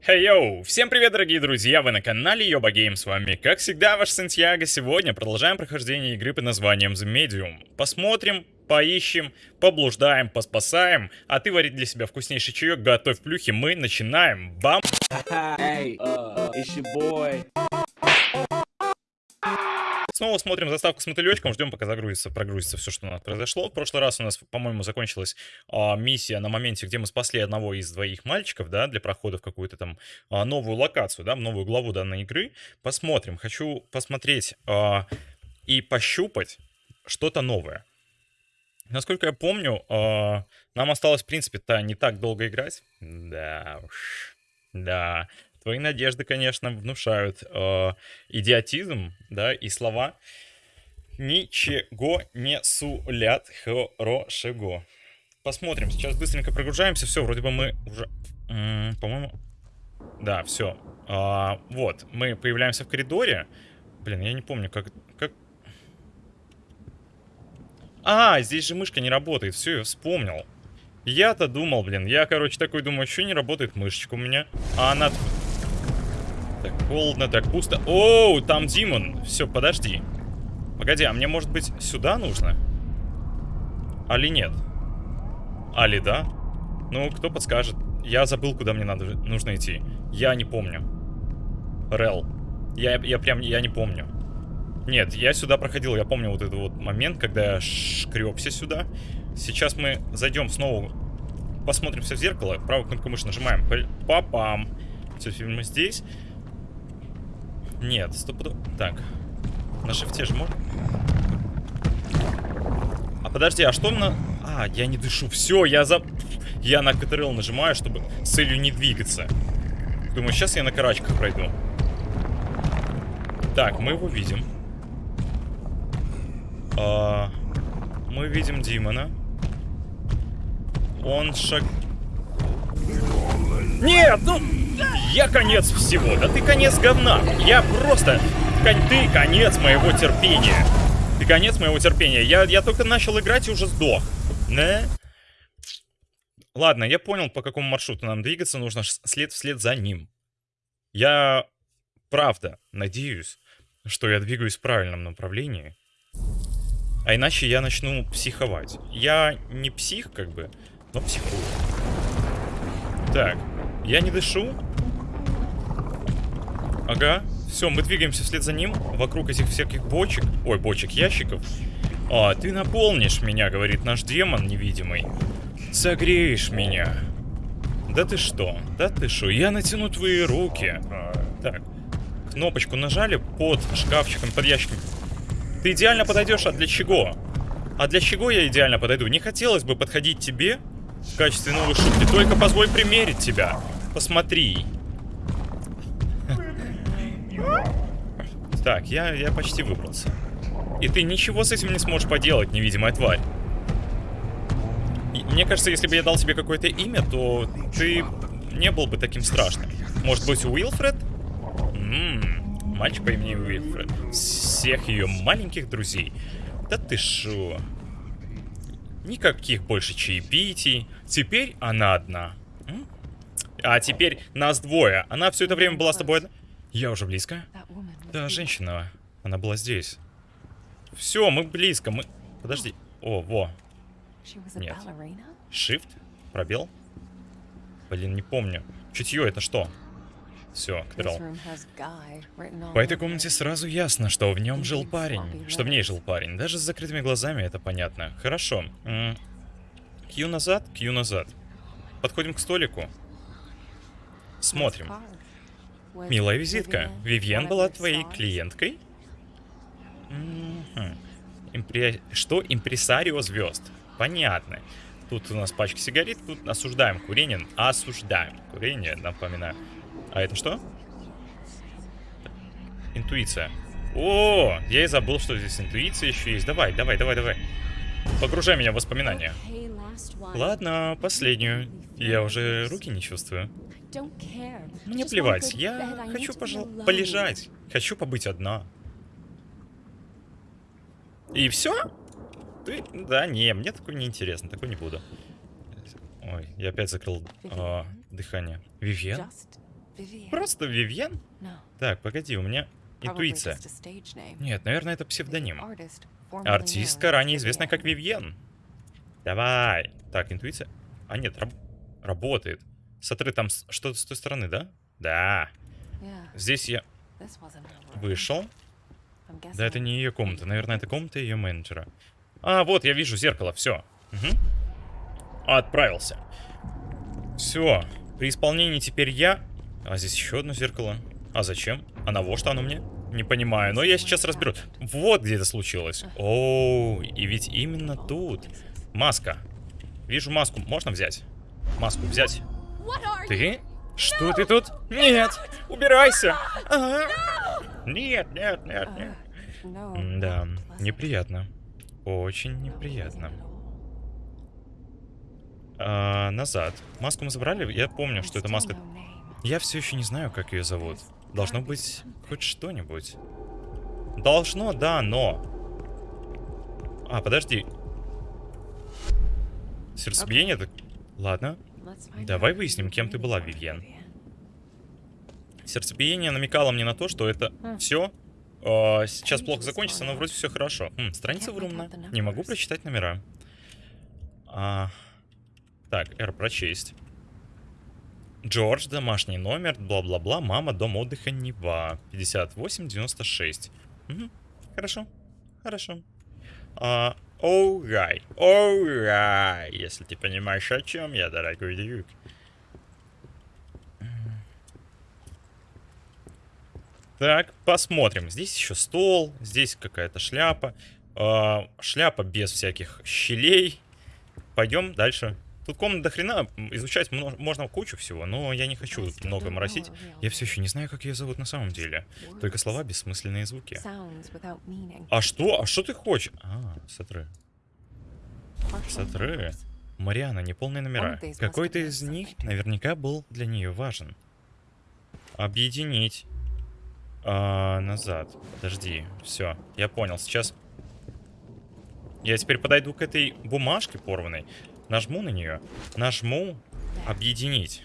Хей йоу! Всем привет, дорогие друзья! Вы на канале Йоба Гейм, с вами, как всегда, ваш Сантьяго. Сегодня продолжаем прохождение игры под названием The Medium. Посмотрим, поищем, поблуждаем, поспасаем. А ты варить для себя вкуснейший чаек, готовь плюхи, мы начинаем. Бам! Hey, uh, boy. Снова смотрим заставку с мотылечком, ждем, пока загрузится, прогрузится все, что у нас произошло. В прошлый раз у нас, по-моему, закончилась а, миссия на моменте, где мы спасли одного из двоих мальчиков, да, для прохода в какую-то там а, новую локацию, да, в новую главу данной игры. Посмотрим. Хочу посмотреть а, и пощупать что-то новое. Насколько я помню, а, нам осталось, в принципе-то, не так долго играть. Да уж. Да. Твои надежды, конечно, внушают э, идиотизм, да, и слова ничего не сулят хорошего. Посмотрим, сейчас быстренько прогружаемся, все, вроде бы мы уже, по-моему, да, все. А, вот, мы появляемся в коридоре. Блин, я не помню, как, как... А, здесь же мышка не работает, все, я вспомнил. Я-то думал, блин, я, короче, такой думаю, что не работает мышечка у меня. А она так холодно, так пусто. Оу, там Димон. Все, подожди. Погоди, а мне, может быть, сюда нужно? Али нет? Али да? Ну, кто подскажет? Я забыл, куда мне надо, нужно идти. Я не помню. Рел. Я, я прям, я не помню. Нет, я сюда проходил, я помню вот этот вот момент, когда я шкребся сюда. Сейчас мы зайдем снова, посмотримся в зеркало, правую кнопку мыши нажимаем. Папам. Все, мы здесь. Нет, стопудов... Так. На шифте можно? А подожди, а что на... А, я не дышу. Все, я за... Я на КТРЛ нажимаю, чтобы с целью не двигаться. Думаю, сейчас я на карачках пройду. Так, мы его видим. А, мы видим Димона. Он шаг... Нет, ну... Я конец всего. Да ты конец говна. Я просто... Ты конец моего терпения. Ты конец моего терпения. Я, я только начал играть и уже сдох. Не? Ладно, я понял, по какому маршруту нам двигаться. Нужно след вслед за ним. Я правда надеюсь, что я двигаюсь в правильном направлении. А иначе я начну психовать. Я не псих, как бы, но психую. Так, я не дышу. Ага. Все, мы двигаемся вслед за ним. Вокруг этих всяких бочек. Ой, бочек, ящиков. А, ты наполнишь меня, говорит наш демон невидимый. Согреешь меня. Да ты что? Да ты что? Я натяну твои руки. Так. Кнопочку нажали под шкафчиком, под ящиком. Ты идеально подойдешь, а для чего? А для чего я идеально подойду? Не хотелось бы подходить тебе в качестве новой шутки. Только позволь примерить тебя. Посмотри. Так, я, я почти выбрался. И ты ничего с этим не сможешь поделать, невидимая тварь. И мне кажется, если бы я дал тебе какое-то имя, то ты не был бы таким страшным. Может быть, Уилфред? Ммм, мальчик по имени Уилфред. Всех ее маленьких друзей. Да ты шо? Никаких больше чаепитий. Теперь она одна. А теперь нас двое. Она все это время была с тобой? Я уже близко? Да, женщина. Она была здесь. Все, мы близко. Мы... Подожди. О, во. Нет. Shift? Пробел? Блин, не помню. Чутье это что? Все, Кадрал. По этой комнате сразу ясно, что в нем жил парень. Что в ней жил парень. Даже с закрытыми глазами это понятно. Хорошо. Кью назад, кью назад. Подходим к столику. Смотрим. Милая визитка. Вивьен была твоей клиенткой? Что? Импресарио звезд. Понятно. Тут у нас пачка сигарет, тут осуждаем курение. Осуждаем курение, напоминаю. А это что? Интуиция. О, я и забыл, что здесь интуиция еще есть. Давай, давай, давай, давай. Погружай меня в воспоминания. Ладно, последнюю. Я уже руки не чувствую. Мне плевать, я хочу пожал... полежать. Хочу побыть одна. И все? Ты... Да, не, мне такое не интересно, такое не буду. Ой, я опять закрыл э, дыхание. Вивьен? Просто Вивьен? Так, погоди, у меня интуиция. Нет, наверное, это псевдоним. Артистка, ранее известная как Вивьен. Давай. Так, интуиция. А нет, раб- работает. Смотри, там что-то с той стороны, да? Да. Здесь я вышел. Да, это не ее комната. Наверное, это комната ее менеджера. А, вот, я вижу зеркало. Все. Отправился. Все. При исполнении теперь я. А здесь еще одно зеркало. А зачем? А на что оно мне? Не понимаю, но я сейчас разберу. Вот где это случилось. О, и ведь именно тут. Маска. Вижу маску. Можно взять? Маску взять. Ты? Что ты тут? Нет! Убирайся! А. Нет, нет, нет, нет. No, Да, неприятно. Очень неприятно. А, назад. Маску мы забрали? Я помню, что это маска. Я все еще не знаю, как ее зовут. Должно быть хоть что-нибудь. Должно, да, но. А, подожди. Сердцебиение так. Ладно. Давай выясним, кем ты была, Вивьен. Сердцебиение намекало мне на то, что это все сейчас плохо закончится, но вроде все хорошо. Хм, страница the Не могу прочитать номера. А, так, R прочесть. Джордж, домашний номер, бла-бла-бла, мама, дом отдыха Нева, 5896. Мгм, Хорошо, хорошо. А, Оугай, оугай, если ты понимаешь, о чем я, дорогой друг. Так, посмотрим. Здесь еще стол, здесь какая-то шляпа. А, шляпа без всяких щелей. Пойдем дальше. Тут комната до хрена, изучать можно кучу всего, но я не хочу много моросить. Я все еще не знаю, как ее зовут на самом деле. Только слова, бессмысленные звуки. А что? А что ты хочешь? А, Смотри. numbers. Мариана, неполные номера. Какой-то из них наверняка был для нее важен. Объединить. А, назад. Подожди. Все, я понял. Сейчас. Я теперь подойду к этой бумажке порванной. Нажму на нее. Нажму объединить.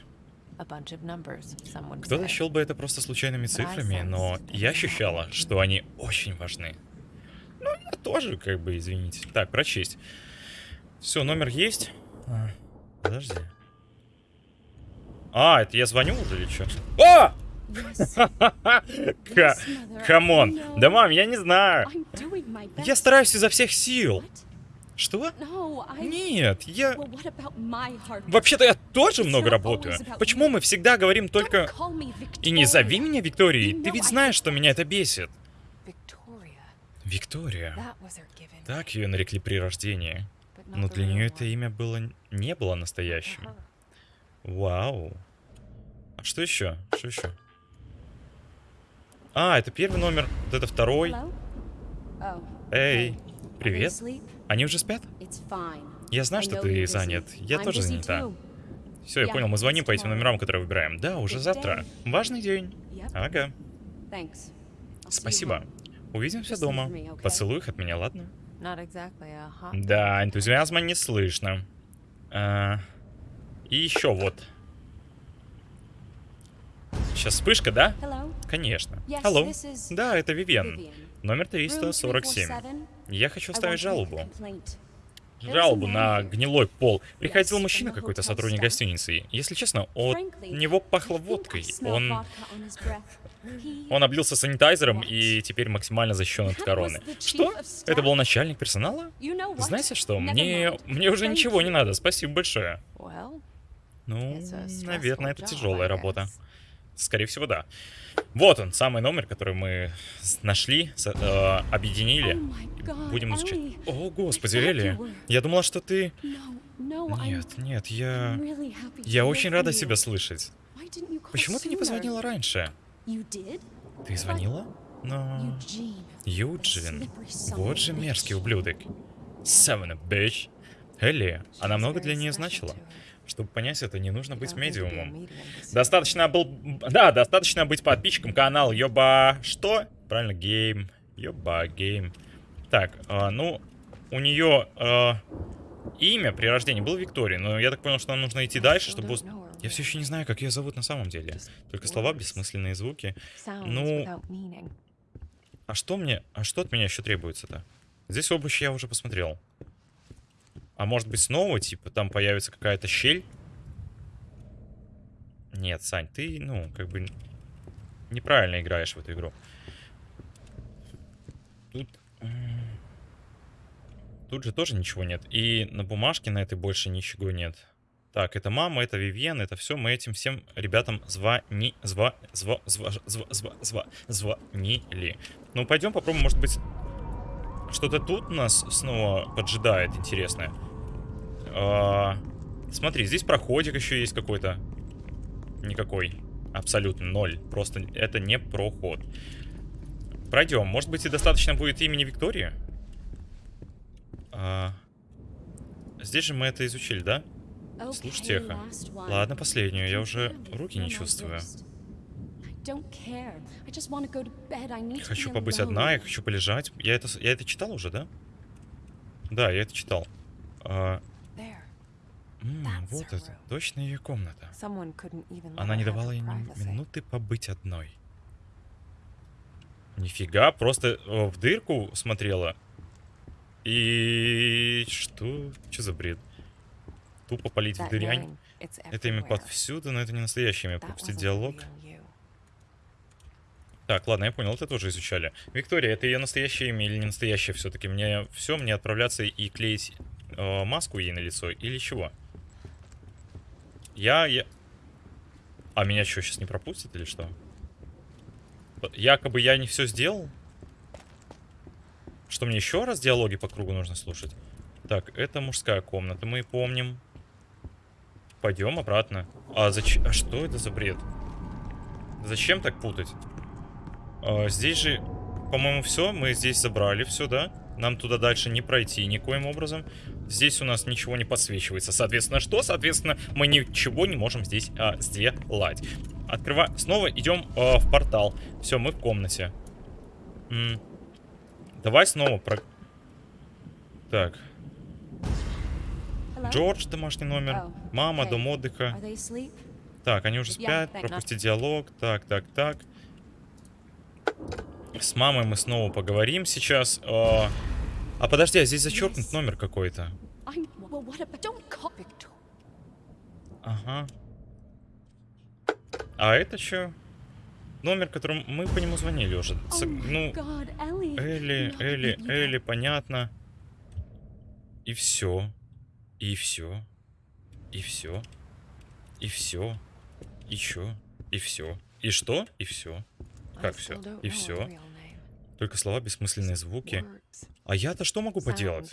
Кто-то счел бы это просто случайными цифрами, но я ощущала, что они очень важны. Ну, я тоже, как бы, извините. Так, прочесть. Все, номер есть. А, подожди. А, это я звоню уже или что? Mother. Come on. Да, мам, я не знаю. Я стараюсь изо всех сил. Что? Нет, я... Вообще-то я тоже много работаю. Почему мы всегда говорим только... И не зови меня Викторией. Ты ведь знаешь, что меня это бесит. Виктория. Так ее нарекли при рождении. Но для нее это имя было не было настоящим. Вау. А что еще? Что еще? А, это первый номер, вот это второй. Oh. Эй, привет. Они уже спят? Я знаю, что ты занят. Я тоже занята. Все, я понял, мы звоним по этим номерам, которые выбираем. Да, уже завтра. Важный день. Ага. Спасибо. Увидимся дома. Поцелуй их от меня, ладно? Да, энтузиазма не слышно. А, и еще вот. Сейчас вспышка, да? Hello? Конечно. Алло. is Да, это Вивен. Номер Room 347. 347. Я хочу оставить жалобу. Жалобу на гнилой пол. Приходил мужчина какой-то сотрудник гостиницы. Если честно, от него пахло водкой. Он, он облился санитайзером и теперь максимально защищен от короны. Что? Это был начальник персонала? Знаете что? Мне, мне уже ничего не надо. Спасибо большое. Ну, наверное, это тяжелая работа. Скорее всего, да. Вот он, самый номер, который мы нашли, э, объединили. Oh Будем изучать. О, господи, Элли. Я думала, что ты... Нет, нет, я... Я очень рада тебя слышать. Почему ты не позвонила раньше? Ты звонила? Но... Eugene. Юджин. Вот же мерзкий ублюдок. Son of a bitch. Элли, она много для нее значила. Чтобы понять это, не нужно быть медиумом. Достаточно был... Да, достаточно быть подписчиком канала Йоба... Что? Правильно, гейм. Йоба, гейм. Так, а, ну, у нее... а, Имя при рождении было Виктория, но я так понял, что нам нужно идти дальше, чтобы... Я все еще не знаю, как ее зовут на самом деле. Только слова, бессмысленные звуки. Ну. А что мне... А что от меня еще требуется-то? Здесь обувь я уже посмотрел. А может быть снова, типа, там появится какая-то щель? Нет, Сань, ты, ну, как бы... Неправильно играешь в эту игру. Тут... Тут же тоже ничего нет. И на бумажке на этой больше ничего нет. Так, это мама, это Вивьен, это все. Мы этим всем ребятам звони... Зва... Зва... Зва... Зва... Зва... Зва... Звонили. Ну, пойдем попробуем, может быть... Что-то тут нас снова поджидает интересное. А, Смотри, здесь проходик еще есть какой-то. Никакой. Абсолютно ноль. Просто это не проход. Пройдем. Может быть и достаточно будет имени Виктории? А, Здесь же мы это изучили, да? Last one. Ладно, последнюю. Я уже руки не чувствую. Я хочу побыть одна, я хочу полежать. Я это, я это читал уже, да? Да, я это читал. А, м, вот это. Точно ее комната. Она не давала ей ни минуты побыть одной. Нифига, просто в дырку смотрела. И что? Что за бред? Тупо полить в дырянь. Это имя повсюду, но это не настоящее имя. Пропустить диалог. Так, ладно, я понял, это тоже изучали. Виктория, это ее настоящее имя или не настоящее все-таки? Мне все, мне отправляться и клеить э, маску ей на лицо или чего? Я, я... А меня что, сейчас не пропустят или что? Якобы я не все сделал? Что мне еще раз диалоги по кругу нужно слушать? Так, это мужская комната, мы помним. Пойдем обратно. А зачем? А что это за бред? Зачем так путать? А, здесь же, по-моему, все. Мы здесь забрали все, да? Нам туда дальше не пройти никоим образом. Здесь у нас ничего не подсвечивается. Соответственно, что? Соответственно, мы ничего не можем здесь а, сделать. Открываем. Снова идем а, в портал. Все, мы в комнате. М. Давай снова про... Так. Джордж, домашний номер. Oh, Мама, okay. дом отдыха. Так, они уже спят, пропусти диалог. Так, так, так. С мамой мы снова поговорим сейчас. А, а подожди, а здесь зачеркнут номер какой-то. Ага. А это что? Номер, которым мы по нему звонили уже. Oh С- ну. Элли, Элли, Элли, понятно. И все. И все. И все. И все. И чё? И все. И что? И все. Как don't И name. Только слова, бессмысленные звуки. А я-то что могу поделать?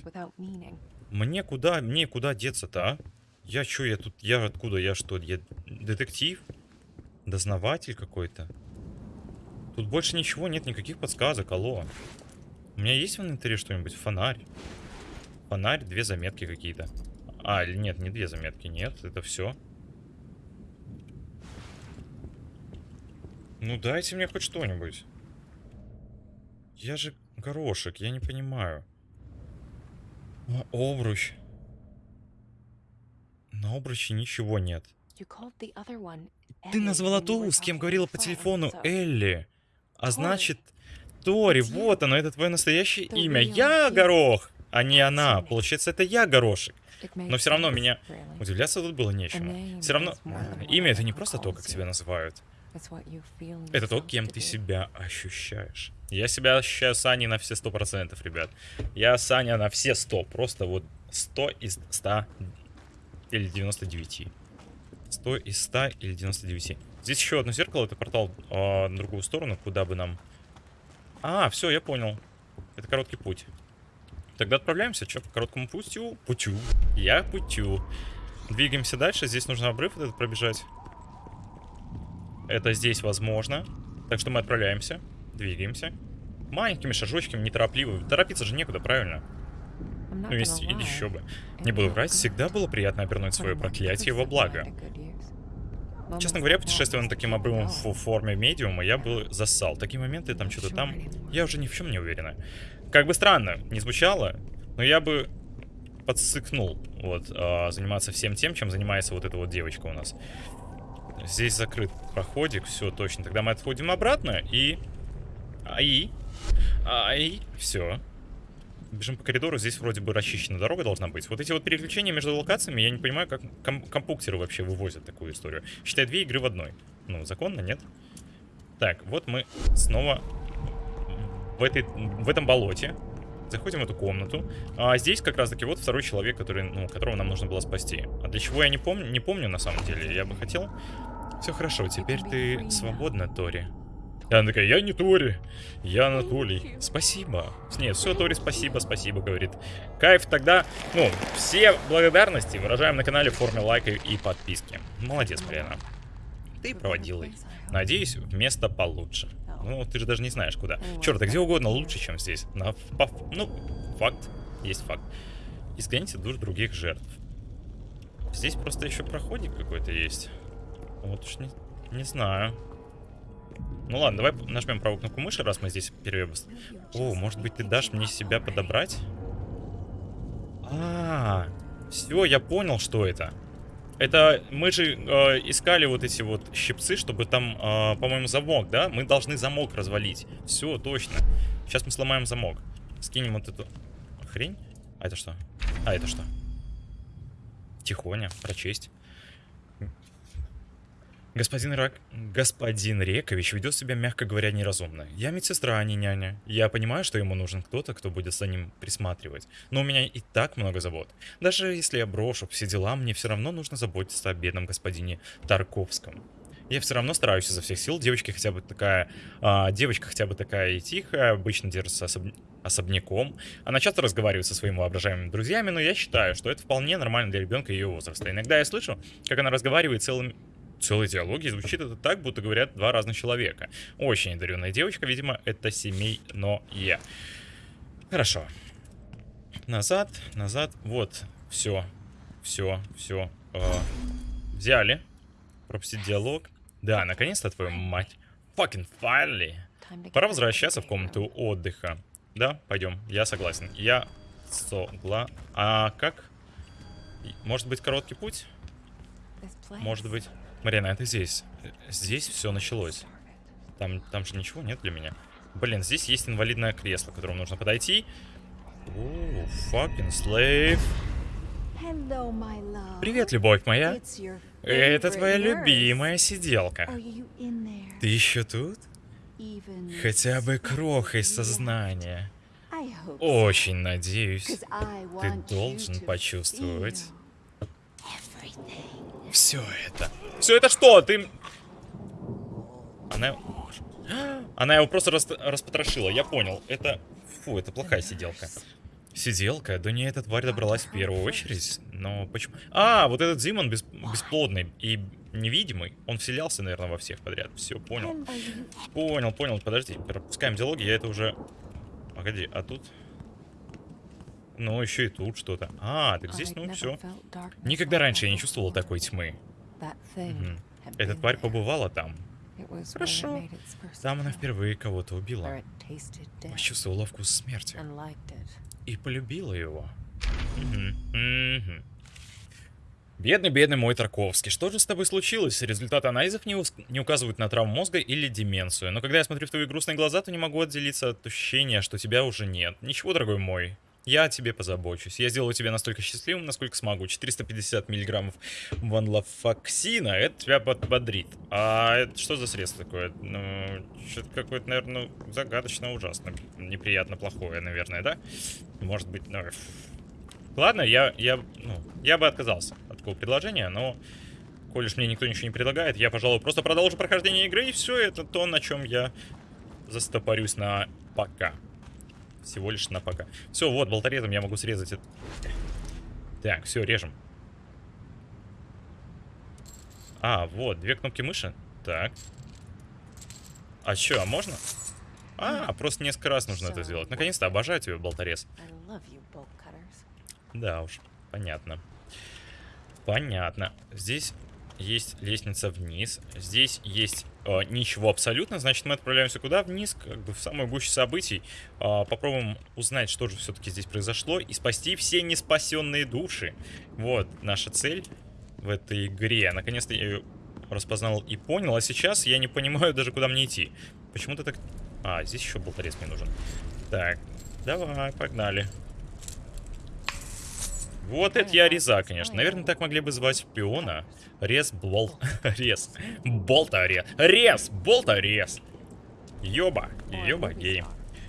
Мне куда, мне куда деться-то, а? Я чё, я тут, я откуда, я что, я детектив? Дознаватель какой-то? Тут больше ничего, нет никаких подсказок, алло. У меня есть в инвентаре что-нибудь? Фонарь. Фонарь, две заметки какие-то. А, нет, не две заметки, нет, это все. Ну дайте мне хоть что-нибудь. Я же горошек, я не понимаю. А, обруч. На обруче ничего нет. Ты назвала ту, с кем говорила по телефону, Элли. А значит, Тори, вот оно, это твое настоящее имя. Я. Горох, а не она. Получается, это я Горошек. Но все равно меня удивляться тут было нечему. Все равно имя это не просто то, как тебя называют. Это то, кем ты себя ощущаешь. Я себя ощущаю Саней на все сто процентов, ребят. Я Саня на все сто. Просто вот 100 из 100 или 99. 100 из 100 или 99. Здесь еще одно зеркало, это портал а, на другую сторону, куда бы нам... А, все, я понял. Это короткий путь. Тогда отправляемся, что, по короткому путю? Путю. Я путю. Двигаемся дальше, здесь нужно обрыв этот пробежать. Это здесь возможно. Так что мы отправляемся, двигаемся. Маленькими шажочками, неторопливо. Торопиться же некуда, правильно? Ну, есть или еще бы. Не буду врать, всегда было приятно обернуть свое проклятие во благо. Честно говоря, путешествуя на таким обрывом в форме медиума, я был зассал. Такие моменты, там что-то там, я уже ни в чем не уверена. Как бы странно не звучало, но я бы подсыкнул вот а, заниматься всем тем, чем занимается вот эта вот девочка у нас. Здесь закрыт проходик, все точно. Тогда мы отходим обратно и... Ай. Ай. Все. Бежим по коридору, здесь вроде бы расчищена дорога должна быть. Вот эти вот переключения между локациями, я не понимаю, как ком компуктеры вообще вывозят такую историю. Считай, две игры в одной. Ну, законно, нет? Так, вот мы снова в, этой, в этом болоте. Заходим в эту комнату. А здесь как раз таки вот второй человек, который, ну, которого нам нужно было спасти. А для чего я не помню, не помню на самом деле. Я бы хотел... Все хорошо, теперь ты свободна, Тори. И она такая, я не Тори, я Анатолий. Спасибо. Нет, все, Тори, спасибо, спасибо, говорит. Кайф, тогда, ну, все благодарности выражаем на канале в форме лайка и подписки. Молодец, Марьяна. Ты проводила. Надеюсь, место получше. Ну, ты же даже не знаешь, куда. Черт, а где угодно лучше, чем здесь. На, по, ну, факт. Есть факт. Изгоните душ других жертв. Здесь просто еще проходик какой-то есть. Вот уж не, не знаю. Ну ладно, давай нажмем правую кнопку мыши, раз мы здесь перевес. О, может быть, ты дашь мне себя подобрать? А, -а, -а все, я понял, что это. Это мы же э, искали вот эти вот щипцы, чтобы там, э, по-моему, замок, да? Мы должны замок развалить. Все, точно. Сейчас мы сломаем замок. Скинем вот эту хрень. А это что? А это что? Тихоня, прочесть. Господин Рак... Господин Рекович ведет себя, мягко говоря, неразумно. Я медсестра, а не няня. Я понимаю, что ему нужен кто-то, кто будет за ним присматривать. Но у меня и так много забот. Даже если я брошу все дела, мне все равно нужно заботиться о бедном господине Тарковском. Я все равно стараюсь изо всех сил. Девочка хотя бы такая... А, девочка хотя бы такая и тихая, обычно держится особ... особняком. Она часто разговаривает со своими воображаемыми друзьями, но я считаю, что это вполне нормально для ребенка ее возраста. Иногда я слышу, как она разговаривает целым целой диалоги звучит это так, будто говорят два разных человека. Очень одаренная девочка, видимо, это семей, но я. Хорошо. Назад, назад. Вот, все, все, все. Э, взяли. Пропустить диалог. Да, наконец-то, твою мать. Fucking finally. Пора возвращаться в комнату отдыха. Да, пойдем. Я согласен. Я согла... А как? Может быть, короткий путь? Может быть... Марина, это здесь. Здесь все началось. Там, там же ничего нет для меня. Блин, здесь есть инвалидное кресло, к которому нужно подойти. О, fucking slave. Привет, любовь моя. Это твоя любимая сиделка. Ты еще тут? Хотя бы крохой сознания. Очень надеюсь, ты должен почувствовать все это. Все это что? Ты... Она... Она его просто рас... распотрошила, я понял. Это... Фу, это плохая сиделка. Сиделка? Да не, эта тварь добралась в первую очередь. Но почему... А, вот этот Зимон бес... бесплодный и невидимый. Он вселялся, наверное, во всех подряд. Все, понял. Понял, понял. Подожди, пропускаем диалоги, я это уже... Погоди, а тут... Ну, еще и тут что-то. А, так здесь, ну, все. Никогда раньше я не чувствовал такой тьмы. Угу. Эта тварь побывала там. Хорошо. Там она впервые кого-то убила. Почувствовала вкус смерти. И полюбила его. Угу. Угу. Бедный-бедный мой Тарковский. Что же с тобой случилось? Результаты анализов не, не указывают на травму мозга или деменцию. Но когда я смотрю в твои грустные глаза, то не могу отделиться от ощущения, что тебя уже нет. Ничего, дорогой мой. Я о тебе позабочусь. Я сделаю тебя настолько счастливым, насколько смогу. 450 миллиграммов ванлофоксина, это тебя подбодрит. А это что за средство такое? Ну, что-то какое-то, наверное, загадочно ужасно. Неприятно плохое, наверное, да? Может быть, ну... Ладно, я, я, ну, я бы отказался от такого предложения, но... Коль уж мне никто ничего не предлагает, я, пожалуй, просто продолжу прохождение игры, и все, это то, на чем я застопорюсь на пока. Всего лишь на пока. Все, вот, болторезом я могу срезать это. Так, все, режем. А, вот, две кнопки мыши. Так. А что, а можно? А, просто несколько раз нужно это сделать. Наконец-то, обожаю тебя, болторез. Да уж, понятно. Понятно. Здесь есть лестница вниз. Здесь есть э, ничего абсолютно. Значит, мы отправляемся куда? Вниз, как бы в самую гущу событий. Э, попробуем узнать, что же все-таки здесь произошло. И спасти все неспасенные души. Вот наша цель в этой игре. Наконец-то я ее распознал и понял. А сейчас я не понимаю даже, куда мне идти. Почему-то так... А, здесь еще болторез мне нужен. Так, давай, погнали. Вот это я реза, конечно. Наверное, так могли бы звать шпиона. Рез, бол... Рез. Болторез. Рез, болторез. Ёба, ёба гейм.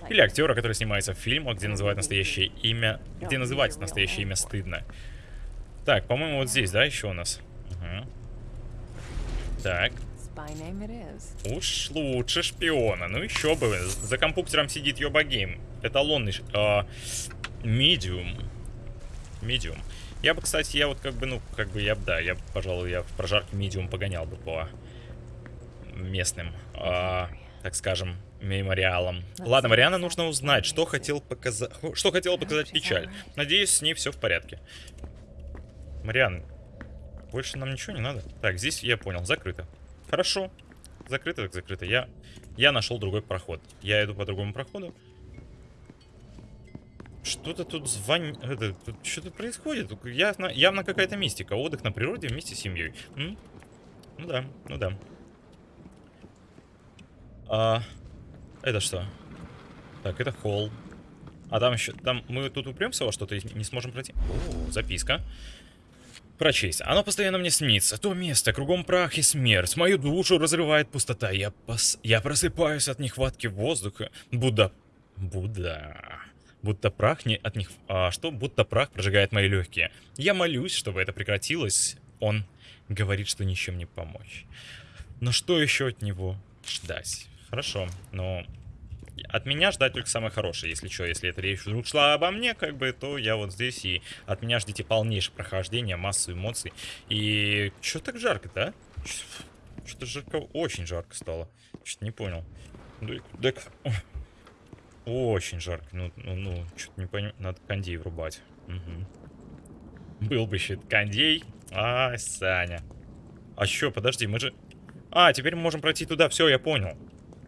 Или актера, который снимается в фильмах, где называют настоящее имя... Где называть настоящее имя стыдно. Так, по-моему, вот здесь, да, еще у нас? Угу. Так. Уж лучше шпиона. Ну еще бы. За компьютером сидит Йоба Гейм. Эталонный а, медиум. Медиум. Я бы, кстати, я вот как бы, ну, как бы я бы, да, я, бы, пожалуй, я в прожарке медиум погонял бы по местным, а, так скажем, мемориалам. Ладно, Мариана нужно узнать, что хотел показать, что хотела показать печаль. Надеюсь, с ней все в порядке. Мариан, больше нам ничего не надо. Так, здесь я понял, закрыто. Хорошо. Закрыто так закрыто. Я, я нашел другой проход. Я иду по другому проходу. Что-то тут звон... Это, тут что-то происходит. Явно, явно какая-то мистика. Отдых на природе вместе с семьей. Ну да, ну да. А, это что? Так, это холл. А там еще... Там мы тут упремся во что-то и не сможем пройти. О, записка. Прочесть. Оно постоянно мне снится. То место, кругом прах и смерть. Мою душу разрывает пустота. Я, пос... я просыпаюсь от нехватки воздуха. Будто... Будда... Будто прах не от них... А что? Будто прах прожигает мои легкие. Я молюсь, чтобы это прекратилось. Он говорит, что ничем не помочь. Но что еще от него ждать? Хорошо, но... От меня ждать только самое хорошее, если что, если эта речь вдруг шла обо мне, как бы, то я вот здесь, и от меня ждите полнейшее прохождение, массу эмоций. И что так жарко-то, а? Что-то жарко, очень жарко стало. Что-то не понял. Так, так, очень жарко, ну, ну, ну что-то не понимаю, надо кондей врубать. Угу. Был бы еще кондей. А, Саня. А что, подожди, мы же... А, теперь мы можем пройти туда, все, я понял.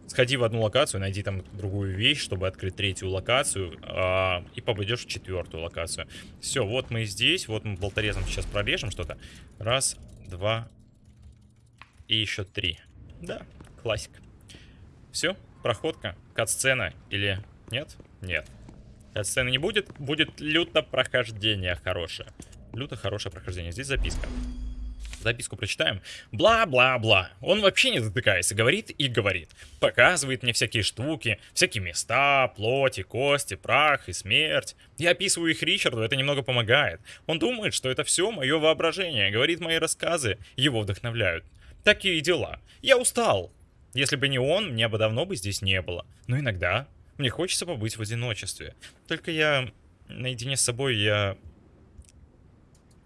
Сходи в одну локацию, найди там другую вещь, чтобы открыть третью локацию, а, и попадешь в четвертую локацию. Все, вот мы здесь, вот мы болторезом сейчас прорежем что-то. Раз, два и еще три. Да, классика. Все, проходка, кат-сцена или нет? Нет. Кат-сцены не будет, будет люто прохождение хорошее. Люто хорошее прохождение. Здесь записка. Записку прочитаем. Бла-бла-бла. Он вообще не затыкается. Говорит и говорит. Показывает мне всякие штуки, всякие места, плоти, кости, прах и смерть. Я описываю их Ричарду, это немного помогает. Он думает, что это все мое воображение. Говорит, мои рассказы его вдохновляют. Такие дела. Я устал. Если бы не он, мне бы давно бы здесь не было. Но иногда мне хочется побыть в одиночестве. Только я наедине с собой, я...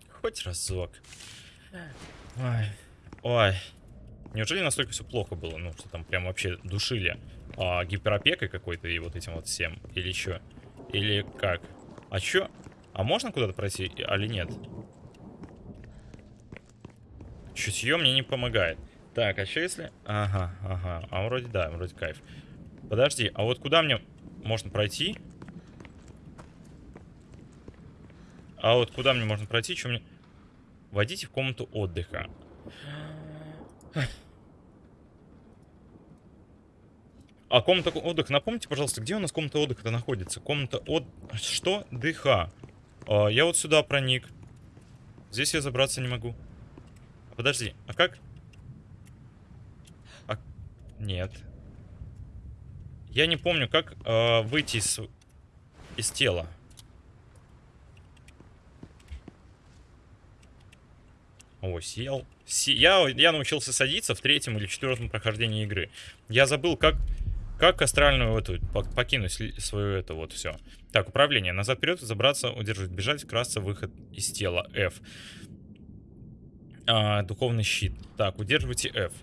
Хоть разок. Ой, ой. Неужели настолько все плохо было? Ну, что там прям вообще душили а, гиперопекой какой-то и вот этим вот всем? Или что? Или как? А чё? А можно куда-то пройти, или нет? Чутье мне не помогает. Так, а что если... Ага, ага. А вроде да, вроде кайф. Подожди, а вот куда мне можно пройти? А вот куда мне можно пройти? Что мне... Войдите в комнату отдыха. А комната отдыха, напомните, пожалуйста, где у нас комната отдыха-то находится? Комната от... Что? ДХ. А, я вот сюда проник. Здесь я забраться не могу. Подожди, а как? Нет. Я не помню, как э, выйти из, из тела. О, сел. Си я, я научился садиться в третьем или четвертом прохождении игры. Я забыл, как, как астральную эту, покинуть свою это вот все. Так, управление. Назад вперед, забраться, удерживать, бежать, красться, выход из тела. F. А, духовный щит. Так, удерживайте F.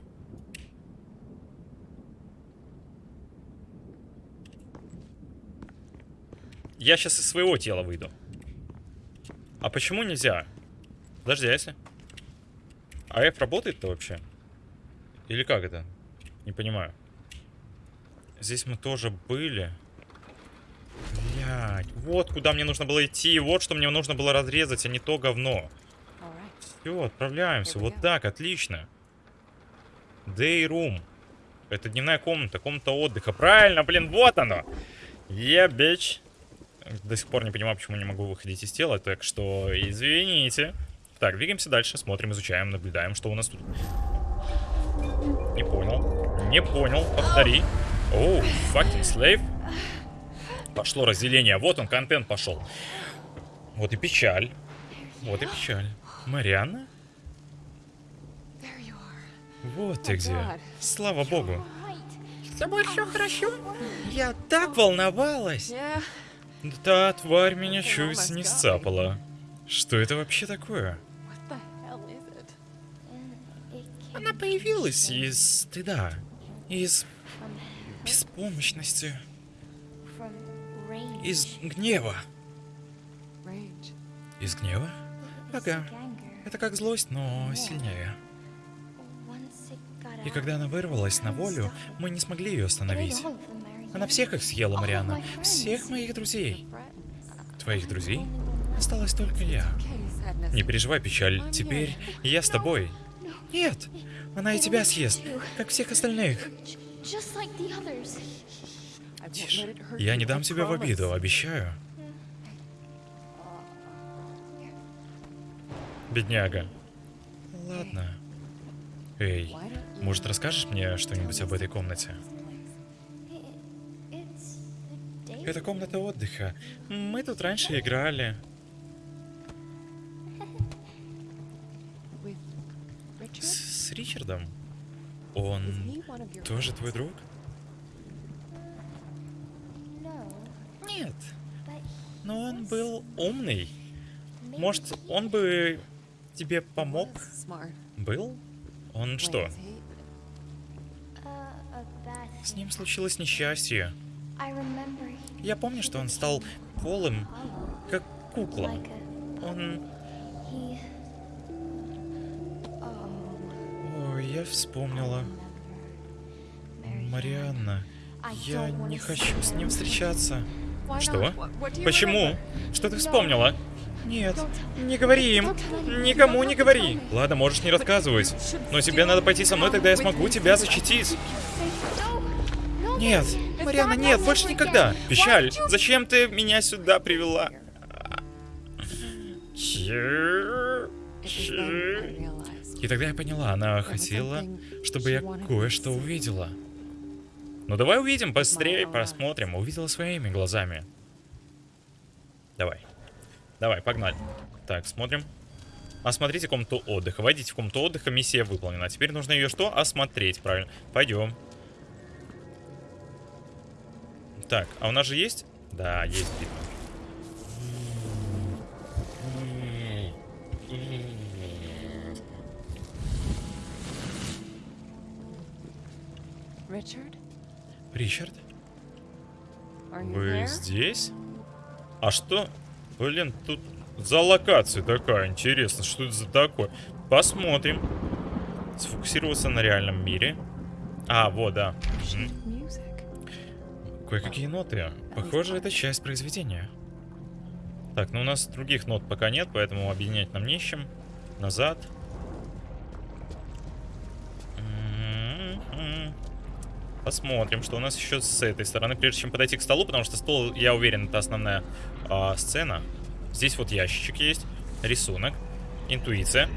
Я сейчас из своего тела выйду. А почему нельзя? Подожди, а если... А F работает-то вообще? Или как это? Не понимаю. Здесь мы тоже были. Блять, вот куда мне нужно было идти, вот что мне нужно было разрезать, а не то говно. Все, отправляемся. Вот так, отлично. Day room. Это дневная комната, комната отдыха. Правильно, блин, вот оно. Yeah, bitch. До сих пор не понимаю, почему не могу выходить из тела, так что извините. Так, двигаемся дальше, смотрим, изучаем, наблюдаем, что у нас тут. Не понял. Не понял, повтори. Оу, fucking slave. Пошло разделение. Вот он, контент пошел. Вот и печаль. Вот и печаль. Марианна? Вот ты где. Слава богу. С тобой все хорошо? Я так волновалась. Та тварь меня чуть не сцапала. Что это вообще такое? Она появилась из стыда. Из беспомощности. Из гнева. Из гнева? Ага. Это как злость, но сильнее. И когда она вырвалась на волю, мы не смогли ее остановить. Она всех их съела, friends. Всех моих друзей. Твоих друзей? Осталась только я. Не переживай, печаль. Теперь я с тобой. Нет, она и тебя съест, как всех остальных. Тише. Я не дам тебя в обиду, обещаю. Бедняга. Ладно. Эй, может расскажешь мне что-нибудь об этой комнате? Это комната отдыха. Мы тут раньше играли. С, с Ричардом. Он тоже твой друг? Нет. Но он был умный. Может, он бы тебе помог? Был? Он что? С ним случилось несчастье. Я помню, что он стал полым, как кукла. Он... Oh, Ой, я вспомнила. Марианна, я не хочу с ним встречаться. Что? Почему? Что ты вспомнила? Нет, не говори им. Никому не говори. Ладно, можешь не рассказывать. Но тебе надо пойти со мной, тогда я смогу тебя защитить. Нет, Not нет, больше никогда. Печаль, зачем ты меня сюда привела? И тогда я поняла, она хотела, чтобы я кое-что увидела. Ну давай увидим, быстрее посмотрим. Увидела своими глазами. Давай. Давай, погнали. Так, смотрим. Осмотрите комнату отдыха. Войдите в комнату отдыха, миссия выполнена. Теперь нужно ее что? Осмотреть, правильно. Пойдем. Так, а у нас же есть? Да, есть битва. Ричард, you вы здесь? А что? Блин, тут за локация такая. Интересно, что это за такое? Посмотрим. Сфокусироваться на реальном мире. А, вот, да. М. Кое-какие ноты. Похоже, это часть произведения. Так, ну у нас других нот пока нет, поэтому объединять нам не с чем. Назад. М-м-м. Посмотрим, что у нас еще с этой стороны, прежде чем подойти к столу, потому что стол, я уверен, это основная а, сцена. Здесь вот ящичек есть, рисунок, интуиция.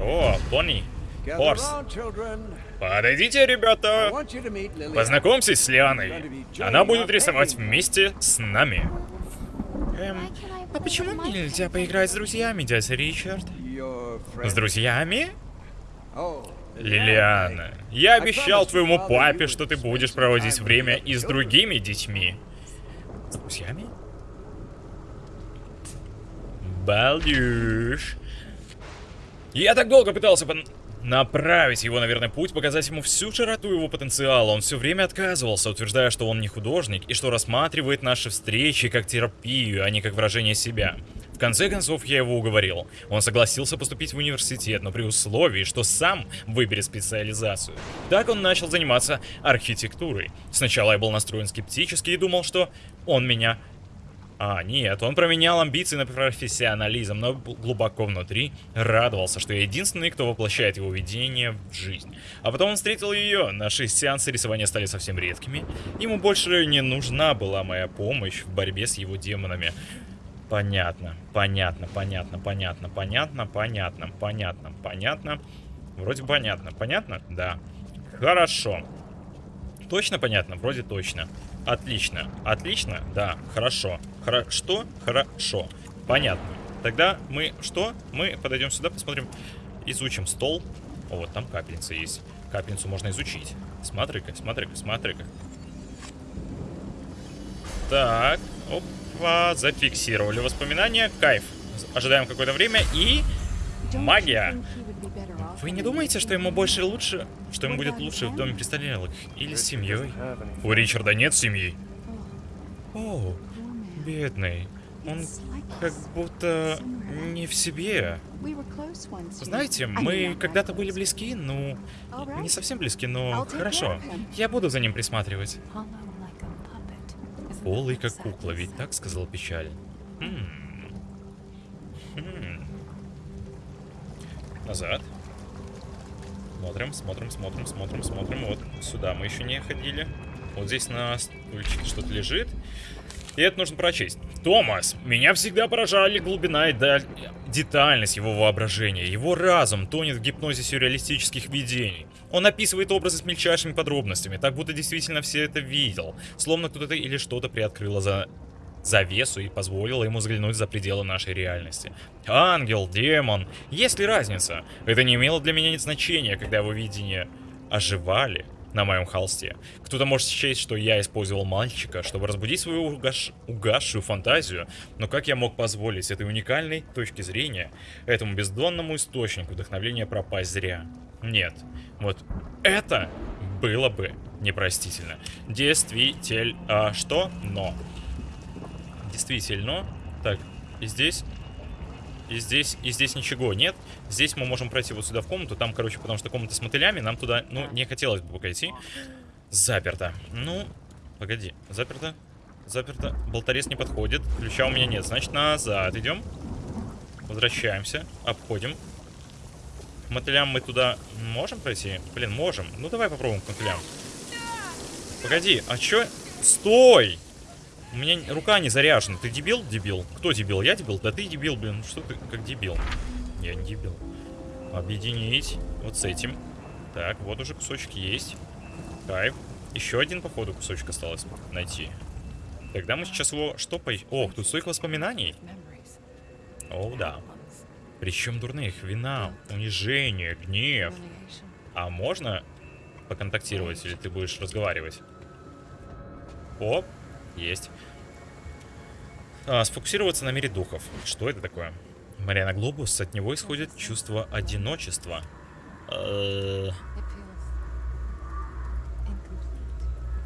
О, Бонни, Children. подойдите, ребята. Познакомьтесь с Лианой. Она будет рисовать вместе с нами. Эм, а почему мне нельзя поиграть с друзьями, дядя Ричард? С друзьями? Oh, Лилиана, я обещал твоему папе, что ты будешь проводить время и с другими детьми. С друзьями? Балдюш. Я так долго пытался пон- направить его на верный путь, показать ему всю широту его потенциала. Он все время отказывался, утверждая, что он не художник и что рассматривает наши встречи как терапию, а не как выражение себя. В конце концов, я его уговорил. Он согласился поступить в университет, но при условии, что сам выберет специализацию. Так он начал заниматься архитектурой. Сначала я был настроен скептически и думал, что он меня а, нет, он променял амбиции на профессионализм, но глубоко внутри радовался, что я единственный, кто воплощает его видение в жизнь. А потом он встретил ее, наши сеансы рисования стали совсем редкими. Ему больше не нужна была моя помощь в борьбе с его демонами. Понятно, понятно, понятно, понятно, понятно, понятно, понятно, понятно. Вроде понятно, понятно? Да. Хорошо. Точно понятно? Вроде точно. Отлично. Отлично? Да. Хорошо. Хоро... Что? Хорошо. Понятно. Тогда мы что? Мы подойдем сюда, посмотрим, изучим стол. О, вот там капельница есть. Капельницу можно изучить. Смотри-ка, смотри-ка, смотри-ка. Так. Опа. Зафиксировали воспоминания. Кайф. Ожидаем какое-то время и... Магия. Вы не думаете, что ему больше лучше, что ему будет лучше в доме престарелых или с семьей? У Ричарда нет семьи. О, бедный. Он как будто не в себе. Знаете, мы когда-то были близки, ну, не совсем близки, но хорошо. Я буду за ним присматривать. Полый как кукла, ведь так сказал печаль. Хм. Хм. Назад. Смотрим, смотрим, смотрим, смотрим, смотрим. Вот сюда мы еще не ходили. Вот здесь на стульчике что-то лежит. И это нужно прочесть. Томас, меня всегда поражали глубина и детальность его воображения. Его разум тонет в гипнозе сюрреалистических видений. Он описывает образы с мельчайшими подробностями, так будто действительно все это видел. Словно кто-то или что-то приоткрыло за завесу и позволила ему взглянуть за пределы нашей реальности. Ангел, демон, есть ли разница? Это не имело для меня значения, когда его видения оживали на моем холсте. Кто-то может счесть, что я использовал мальчика, чтобы разбудить свою угаш... угасшую фантазию, но как я мог позволить этой уникальной точки зрения, этому бездонному источнику вдохновения пропасть зря? Нет. Вот это было бы непростительно. Действительно. А что? Но. Действительно. Так, и здесь... И здесь, и здесь ничего нет. Здесь мы можем пройти вот сюда в комнату. Там, короче, потому что комната с мотылями. Нам туда, ну, не хотелось бы пока идти. Заперто. Ну, погоди. Заперто. Заперто. Болторез не подходит. Ключа у меня нет. Значит, назад идем. Возвращаемся. Обходим. К мотылям мы туда можем пройти? Блин, можем. Ну, давай попробуем к мотылям. Погоди, а чё? Стой! У меня рука не заряжена. Ты дебил? Дебил. Кто дебил? Я дебил? Да ты дебил, блин. Что ты как дебил? Я не дебил. Объединить вот с этим. Так, вот уже кусочек есть. Кайф. Еще один, походу, кусочек осталось найти. Тогда мы сейчас его... По... Ох, тут столько воспоминаний. О, да. Причем дурных. Вина, унижение, гнев. А можно поконтактировать, или ты будешь разговаривать? Оп, есть. А, сфокусироваться на мире духов. Что это такое? Мариана Глобус, от него исходит чувство одиночества. Э,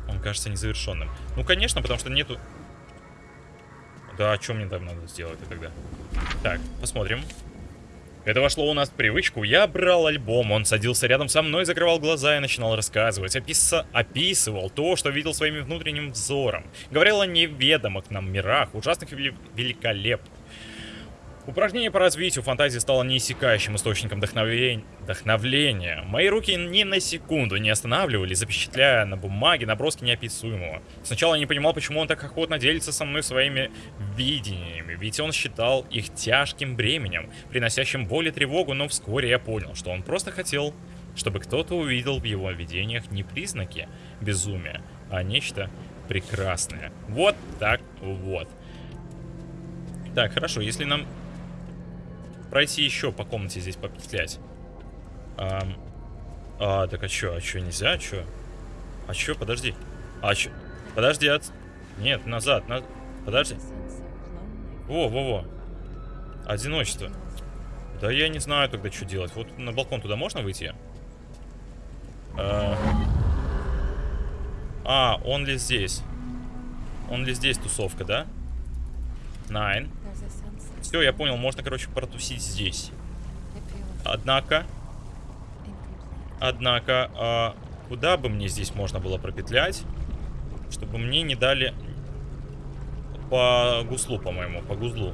Он кажется незавершенным. Ну, конечно, потому что нету... Да, а что мне там надо сделать тогда? Так, посмотрим. Это вошло у нас в привычку. Я брал альбом, он садился рядом со мной, закрывал глаза и начинал рассказывать. Описа... Описывал то, что видел своим внутренним взором. Говорил о неведомых нам мирах, ужасных и великолепных. Упражнение по развитию фантазии стало неиссякающим источником вдохновения. вдохновления. Мои руки ни на секунду не останавливались, запечатляя на бумаге наброски неописуемого. Сначала я не понимал, почему он так охотно делится со мной своими видениями, ведь он считал их тяжким бременем, приносящим боль и тревогу, но вскоре я понял, что он просто хотел, чтобы кто-то увидел в его видениях не признаки безумия, а нечто прекрасное. Вот так вот. Так, хорошо, если нам пройти еще по комнате здесь попетлять. А, а так а что, а что, нельзя, а что? А что, подожди. А что? Подожди, от... Нет, назад, на... подожди. Во, во, во. Одиночество. Да я не знаю тогда, что делать. Вот на балкон туда можно выйти? А, а он ли здесь? Он ли здесь тусовка, да? Найн. Все, я понял, можно, короче, протусить здесь. Однако, однако, а, куда бы мне здесь можно было пропетлять, чтобы мне не дали по гуслу, по-моему, по гузлу.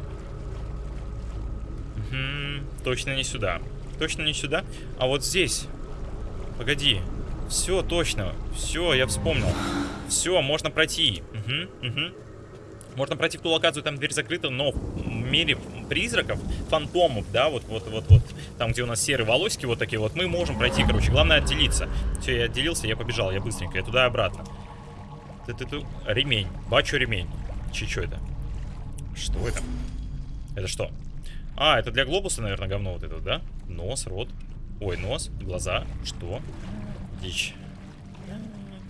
Мгм, точно не сюда. Точно не сюда. А вот здесь. Погоди. Все, точно. Все, я вспомнил. Все, можно пройти. Мгм, мгм. Можно пройти в ту локацию, там дверь закрыта, но в мире призраков, фантомов, да, вот, вот, вот, вот, там, где у нас серые волосики вот такие вот, мы можем пройти, короче, главное отделиться. Все, я отделился, я побежал, я быстренько, я туда и обратно. ты ты ты Ремень, бачу ремень. Че, что это? Что это? Это что? А, это для глобуса, наверное, говно вот это, да? Нос, рот. Ой, нос, глаза. Что? Дичь.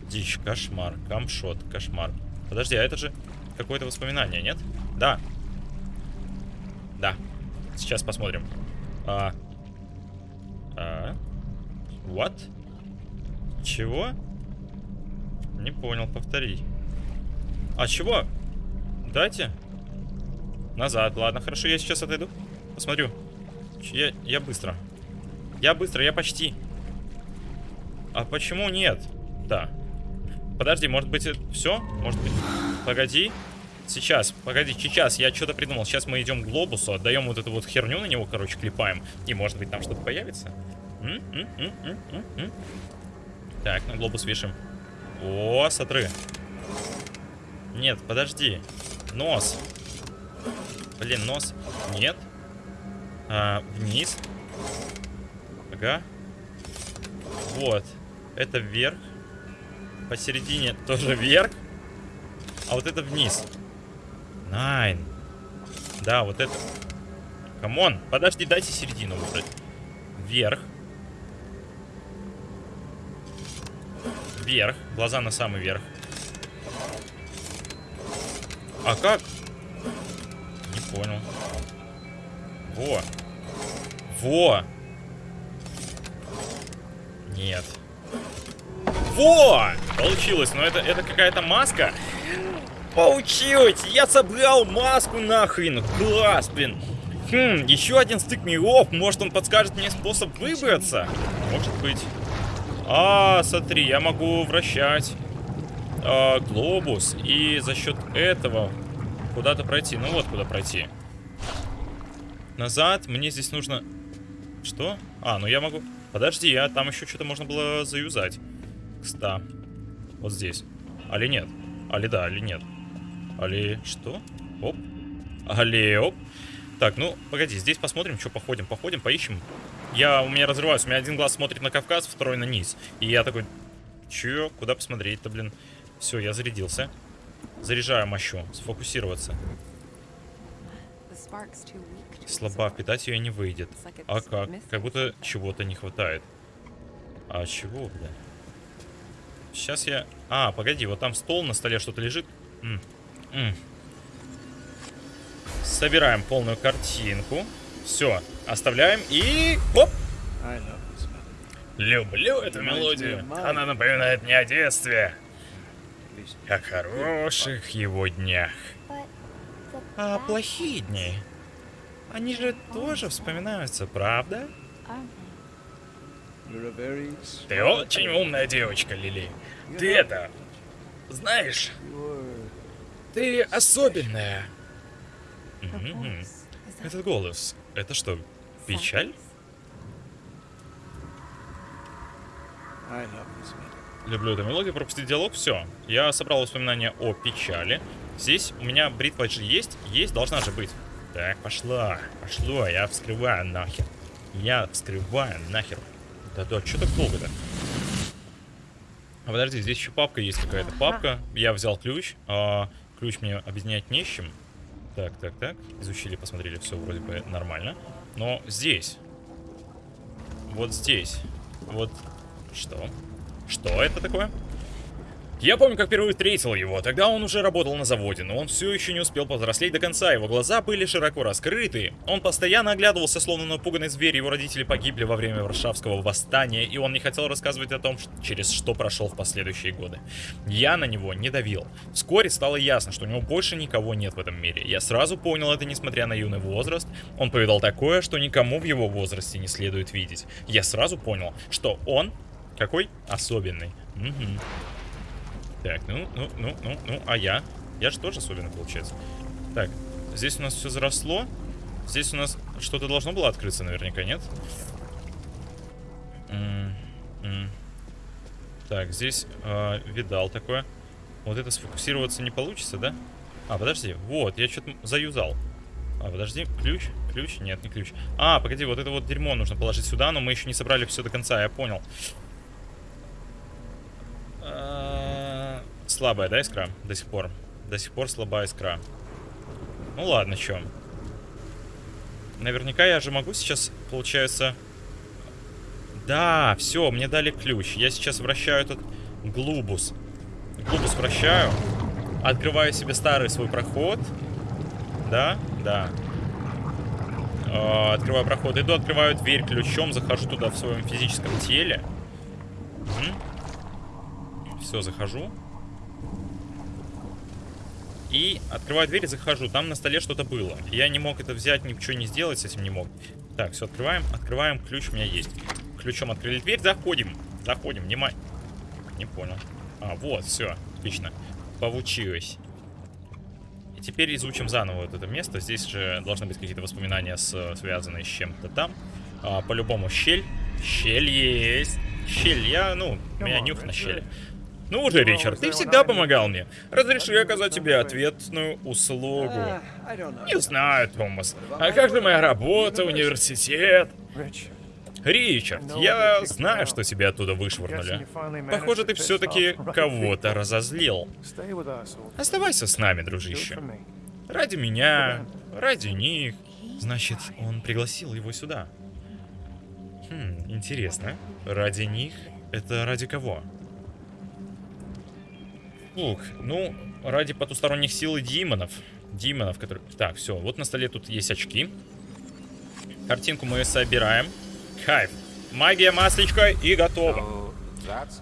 Дичь, кошмар, камшот, кошмар. Подожди, а это же какое-то воспоминание, нет? Да. Да. Сейчас посмотрим. А. А. What? Чего? Не понял, повтори. А чего? Дайте. Назад, ладно, хорошо, я сейчас отойду. Посмотрю. Я, я быстро. Я быстро, я почти. А почему нет? Да. Подожди, может быть, все? Может быть. Погоди. Сейчас, погоди, сейчас, я что-то придумал. Сейчас мы идем к глобусу, отдаем вот эту вот херню на него, короче, клепаем. И может быть там что-то появится. М? М? М? Так, на глобус вешаем. О, сотры. Нет, подожди. Нос. Блин, нос. Нет. А, вниз. Ага. Вот. Это вверх. Посередине тоже вверх. А вот это вниз. Nein. Да, вот это. Come on. Подожди, дайте середину выбрать. Вверх. Вверх. Глаза на самый верх. А как? Не понял. Во. Во. Нет. Во! Получилось, но это, это какая-то маска. Получилось! Я собрал маску нахрен! Класс, блин! Хм, еще один стык миров. Может, он подскажет мне способ выбраться? Может быть. А, смотри, я могу вращать а, глобус и за счет этого куда-то пройти. Ну вот куда пройти. Назад. Мне здесь нужно... Что? А, ну я могу... Подожди, а там еще что-то можно было заюзать. Кста. Вот здесь. Али нет? Али да, али нет? Али что? Оп. Али оп. Так, ну, погоди, здесь посмотрим, что походим. Походим, поищем. Я, у меня разрываюсь, у меня один глаз смотрит на Кавказ, второй на низ. И я такой, че, куда посмотреть-то, блин? Все, я зарядился. Заряжаю мощу, сфокусироваться. Слаба, absorb. питать ее не выйдет. А как? Как будто чего-то не хватает. А чего, бля? Сейчас я... А, погоди, вот там стол, на столе что-то лежит. М, м. Собираем полную картинку. Все, оставляем и... Оп! Люблю эту мелодию. Она напоминает мне о детстве. О хороших его днях. А плохие дни, они же тоже вспоминаются, правда? Ты очень умная девочка, Лили. Ты это... Знаешь, ты особенная. Этот голос, это что, печаль? Люблю эту мелодию, пропустить диалог, все. Я собрал воспоминания о печали. Здесь у меня бритва же есть, есть, должна же быть. Так, пошла, пошло, я вскрываю нахер. Я вскрываю нахер. Да-да, что так долго-то? А подожди, здесь еще папка есть какая-то. Папка, я взял ключ, а ключ мне объединять не с чем. Так, так, так, изучили, посмотрели, все вроде бы нормально. Но здесь, вот здесь, вот что? Что это такое? Я помню, как впервые встретил его. Тогда он уже работал на заводе, но он все еще не успел повзрослеть до конца. Его глаза были широко раскрыты. Он постоянно оглядывался, словно напуганный зверь. Его родители погибли во время Варшавского восстания, и он не хотел рассказывать о том, через что прошел в последующие годы. Я на него не давил. Вскоре стало ясно, что у него больше никого нет в этом мире. Я сразу понял это, несмотря на юный возраст. Он повидал такое, что никому в его возрасте не следует видеть. Я сразу понял, что он какой особенный. Мгм. Так, ну, ну, ну, ну, ну, а я? Я же тоже особенный, получается. Так, здесь у нас все заросло. Здесь у нас что-то должно было открыться, наверняка, нет? М, м. Так, здесь э, видал такое. Вот это сфокусироваться не получится, да? А, подожди, вот, я что-то заюзал. А, подожди, ключ? Ключ? Нет, не ключ. А, погоди, вот это вот дерьмо нужно положить сюда, но мы еще не собрали все до конца, я понял. А, Слабая, да, искра? До сих пор. До сих пор слабая искра. Ну ладно, чё. Наверняка я же могу сейчас, получается... Да, все, мне дали ключ. Я сейчас вращаю этот глубус. Глубус вращаю. Открываю себе старый свой проход. Да, да. Э, Открываю проход. Иду, открываю дверь ключом, захожу туда в своем физическом теле. Все, захожу. И открываю дверь и захожу. Там на столе что-то было. Я не мог это взять, ничего не сделать с этим не мог. Так, все, открываем. Открываем, ключ у меня есть. Ключом открыли дверь, заходим. Заходим, внимание. Не понял. А, вот, все, отлично. Получилось. И теперь изучим заново вот это место. Здесь же должны быть какие-то воспоминания, с, связанные с чем-то там. А, По-любому щель. Щель есть. Щель, я, ну, у меня нюх на щели. Ну уже, Ричард, ты всегда помогал мне. Разреши оказать тебе ответную услугу. Не знаю, Томас. А как же моя работа, университет? Ричард, я знаю, что тебя оттуда вышвырнули. Похоже, ты все-таки кого-то разозлил. Оставайся с нами, дружище. Ради меня, ради них. Значит, он пригласил его сюда. Хм, интересно. Ради них? Это ради кого? Ух, ну, ради потусторонних сил и демонов. Демонов, которые... Так, все, вот на столе тут есть очки. Картинку мы собираем. Кайф. Магия, масличка и готово.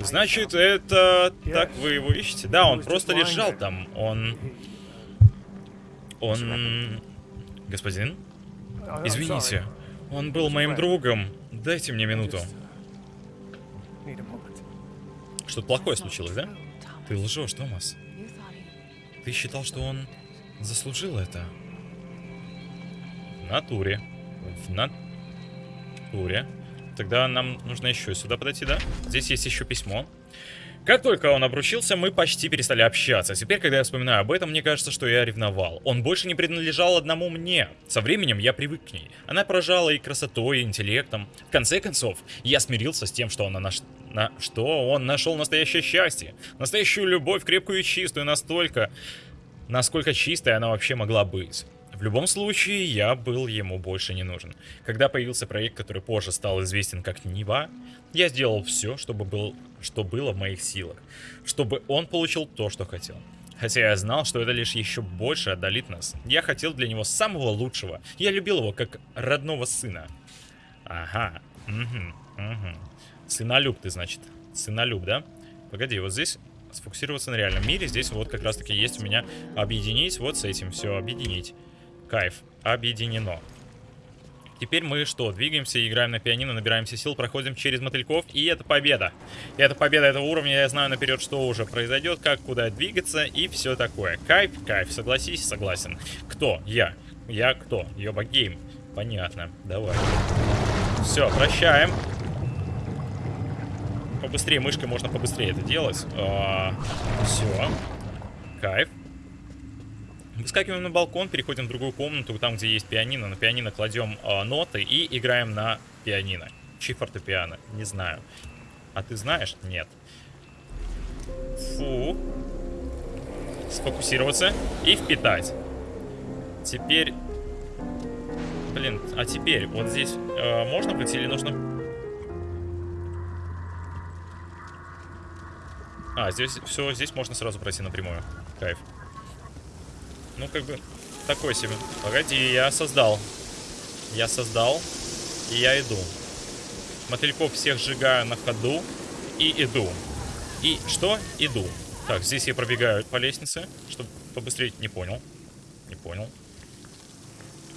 Значит, это... Так вы его ищете? Да, он просто лежал там. Он... Он... Господин? Извините. Он был моим другом. Дайте мне минуту. Что-то плохое случилось, да? Ты лжешь, Томас. Ты считал, что он заслужил это? В натуре. В натуре. Тогда нам нужно еще сюда подойти, да? Здесь есть еще письмо. Как только он обручился, мы почти перестали общаться. Теперь, когда я вспоминаю об этом, мне кажется, что я ревновал. Он больше не принадлежал одному мне. Со временем я привык к ней. Она поражала и красотой, и интеллектом. В конце концов, я смирился с тем, что она наш... на... что он нашел настоящее счастье. Настоящую любовь, крепкую и чистую, настолько... Насколько чистой она вообще могла быть. В любом случае, я был ему больше не нужен. Когда появился проект, который позже стал известен как Нива, я сделал все, чтобы был, что было в моих силах, чтобы он получил то, что хотел. Хотя я знал, что это лишь еще больше отдалит нас. Я хотел для него самого лучшего. Я любил его как родного сына. Ага. Угу. Угу. Сынолюб ты, значит. Сынолюб, да? Погоди, вот здесь сфокусироваться на реальном мире. Здесь вот как раз таки есть у меня объединить. Вот с этим все объединить. Кайф. Объединено. Теперь мы что, двигаемся, играем на пианино, набираемся сил, проходим через мотыльков, и это победа. Это победа этого уровня, я знаю наперед, что уже произойдет, как, куда двигаться и все такое. Кайф, кайф, согласись, согласен. Кто? Я. Я кто? Йоба Гейм. Понятно, давай. Все, прощаем. Побыстрее, мышкой можно побыстрее это делать. все. Кайф. Выскакиваем на балкон, переходим в другую комнату, там, где есть пианино. На пианино кладем э, ноты и играем на пианино. Чи фортепиано? Не знаю. А ты знаешь? Нет. Фу. Сфокусироваться и впитать. Теперь... Блин, а теперь вот здесь э, можно быть или нужно... А, здесь все, здесь можно сразу пройти напрямую. Кайф. Ну, как бы, такой себе. Погоди, я создал. Я создал, и я иду. Мотыльков всех сжигаю на ходу и иду. И что? Иду. Так, здесь я пробегаю по лестнице, чтобы побыстрее... Не понял. Не понял.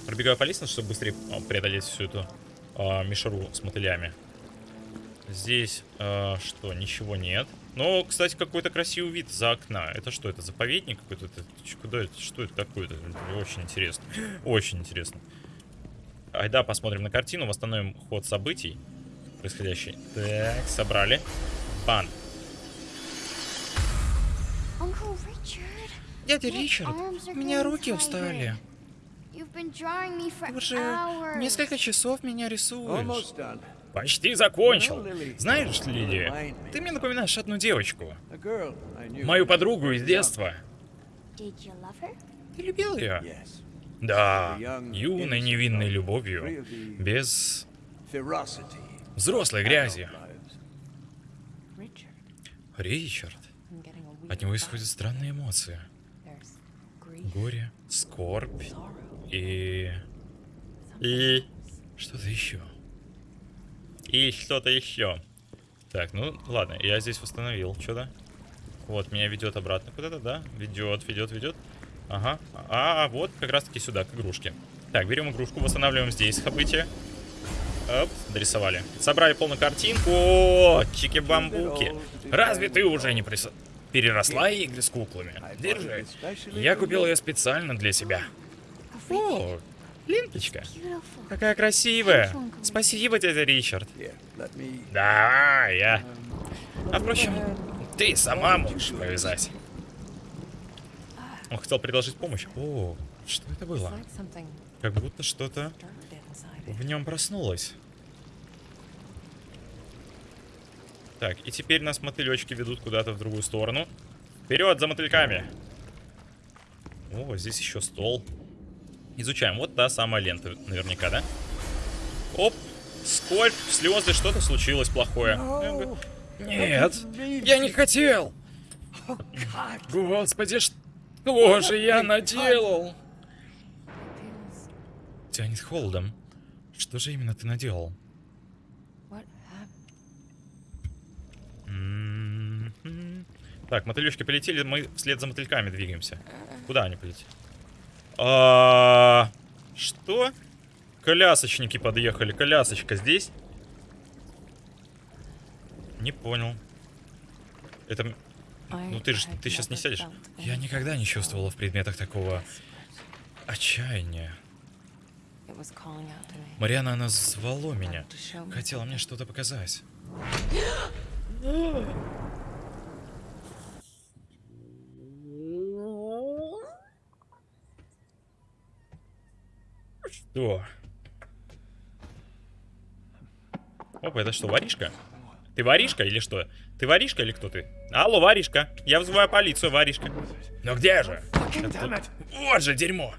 Пробегаю по лестнице, чтобы быстрее а, преодолеть всю эту а, мишуру с мотылями. Здесь а, что? Ничего нет. Но, кстати, какой-то красивый вид за окна. Это что? Это заповедник какой-то? Это, куда это? Что это такое? Это очень интересно. Очень интересно. Айда, посмотрим на картину, восстановим ход событий происходящий. Так, собрали. Бан. Дядя Ричард, у меня руки устали. Ты уже несколько часов меня рисуешь. Почти закончил. Знаешь, Лили, ты мне напоминаешь одну девочку. Мою подругу из детства. Ты любил ее? Да, юной невинной любовью, без взрослой грязи. Ричард, от него исходят странные эмоции. Горе, скорбь и... И... Что-то еще. И что-то еще. Так, ну ладно, я здесь восстановил что-то. Вот, меня ведет обратно куда-то, да? Ведет, ведет, ведет. Ага. А, вот как раз таки сюда, к игрушке. Так, берем игрушку, восстанавливаем здесь события. Оп, дорисовали. Собрали полную картинку. О, чики-бамбуки. Разве ты уже не прис... переросла игры с куклами? Держи. Я купил ее специально для себя. О, ленточка. Какая красивая. Спасибо, дядя Ричард. Да, я. А впрочем, ты сама можешь повязать. Он хотел предложить помощь. О, что это было? Как будто что-то в нем проснулось. Так, и теперь нас мотылечки ведут куда-то в другую сторону. Вперед за мотыльками! О, здесь еще стол. Изучаем. Вот та самая лента, наверняка, да? Оп! Скольп, слезы, что-то случилось плохое. Нет, я не хотел. Господи, что же я наделал? Тянет холодом. Что же именно ты наделал? М-м-м. Так, мотылечки полетели, мы вслед за мотыльками двигаемся. Куда они полетели? А, Что? Колясочники подъехали. Колясочка здесь? Не понял. Это... Ну ты же, ты сейчас не сядешь. Я никогда не чувствовала в предметах такого отчаяния. Мариана, она звала меня. Хотела мне что-то показать. Что? Опа, это что, воришка? Ты воришка или что? Ты воришка или кто ты? Алло, воришка. Я вызываю полицию, воришка. Ну где же? Это- Вот же дерьмо.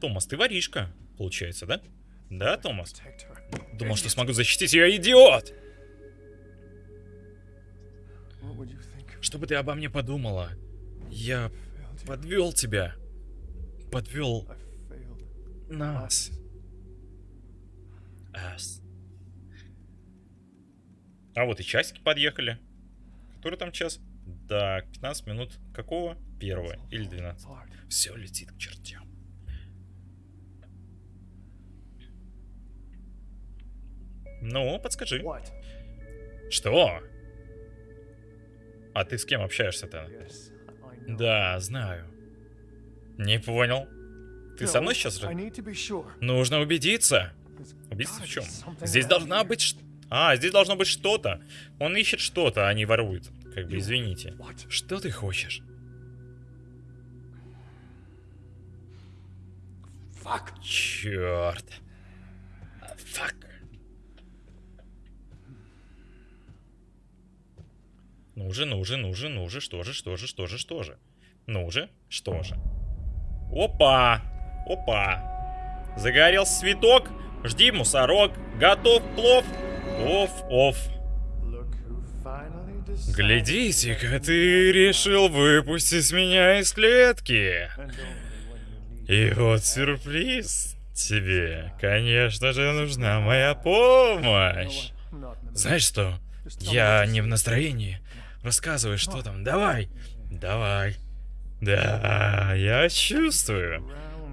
Томас, ты воришка, получается, да? Да, Томас? Думал, что смогу защитить ее, идиот! Что бы ты обо мне подумала? Я подвел тебя. Подвел нас. Us. А вот и часики подъехали. Который там час? Да, 15 минут. Какого? Первого или 12? Все летит к чертям. Ну, подскажи. Что? А ты с кем общаешься-то? Да, знаю. Не понял. Ты со мной сейчас? ра- Нужно убедиться. Убедиться в чем? Здесь должна быть... ш- А, здесь должно быть что-то. Он ищет что-то, а не ворует. Как бы, извините. Что ты хочешь? Черт. Фак. Ну же, ну же, ну же, ну же, что же, что же, что же, что же. Ну же, что же. Опа! Опа! Загорелся цветок. Жди, мусорок. Готов плов. Оф, оф. Глядите-ка, ты решил выпустить меня из клетки. И вот сюрприз тебе. Конечно же, нужна моя помощь. Знаешь что? Я не в настроении. Рассказывай, что там. Давай. Давай. Да, я чувствую.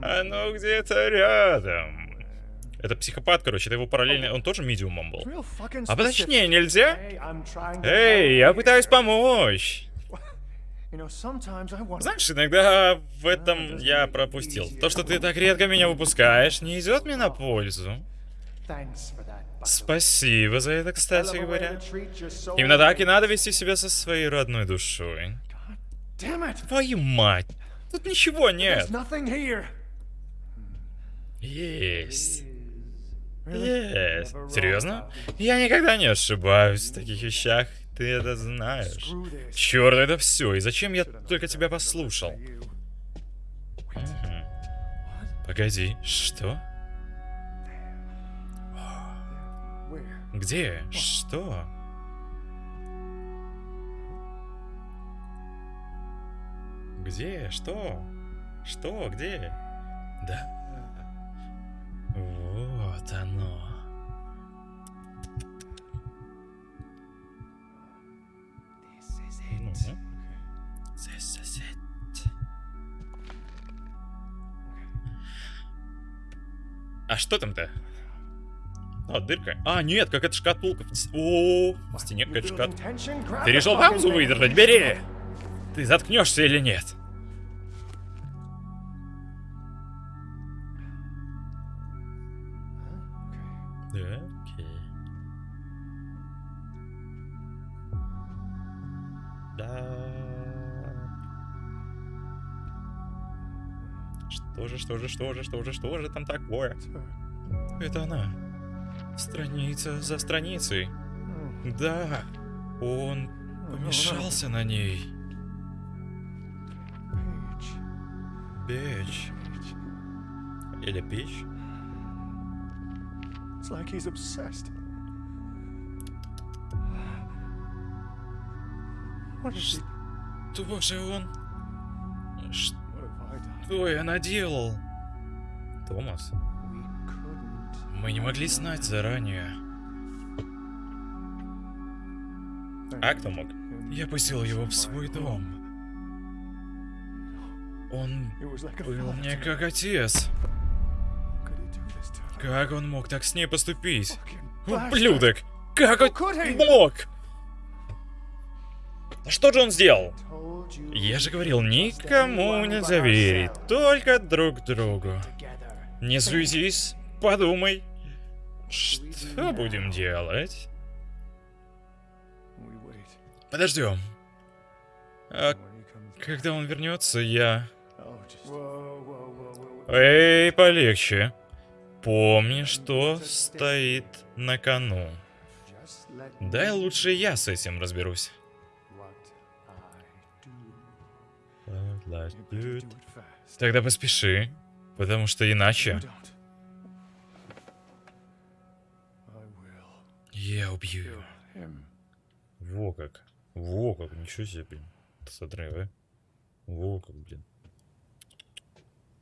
Оно где-то рядом. Это психопат, короче, это его параллельно... Он тоже медиумом был. А поточнее нельзя? Эй, я пытаюсь помочь. Знаешь, иногда в этом я пропустил. То, что ты так редко меня выпускаешь, не идет мне на пользу. Спасибо за это, кстати говоря. Именно так и надо вести себя со своей родной душой. Твою мать! Тут ничего нет. Есть. Есть. Серьезно? Я никогда не ошибаюсь в таких вещах. Ты это знаешь. Черт, это все. И зачем я только тебя послушал? Мгм. Погоди, что? Где? Что? Где? Что? Что? Где? Да? Вот оно. Ну. This is it. А что там-то? А, дырка. А, нет, какая-то шкатулка. в ст- О, в стене какая-то шкатулка. Ты решил паузу выдержать? Бери! Ты заткнешься или нет? Да, окей. Да. Что же, что же, что же, что же, что же там такое? Это она. Страница за страницей. Да, он помешался на ней. Печь. Или печь? It's like he's obsessed. Что же он? Что я наделал? Томас. Мы не могли знать заранее. А кто мог? Я пустил его в свой дом. Он был мне как отец. Как он мог так с ней поступить? Ублюдок! Как он мог? Что же он сделал? Я же говорил, никому нельзя верить, только друг другу. Не суетись, подумай. Что будем делать? Подождем. А когда он вернется, я... Эй, полегче. Помни, что стоит на кону. Дай лучше я с этим разберусь. Тогда поспеши, потому что иначе я убью его. him. Во как. Во как. Ничего себе, блин. Смотри, а. Во как, блин.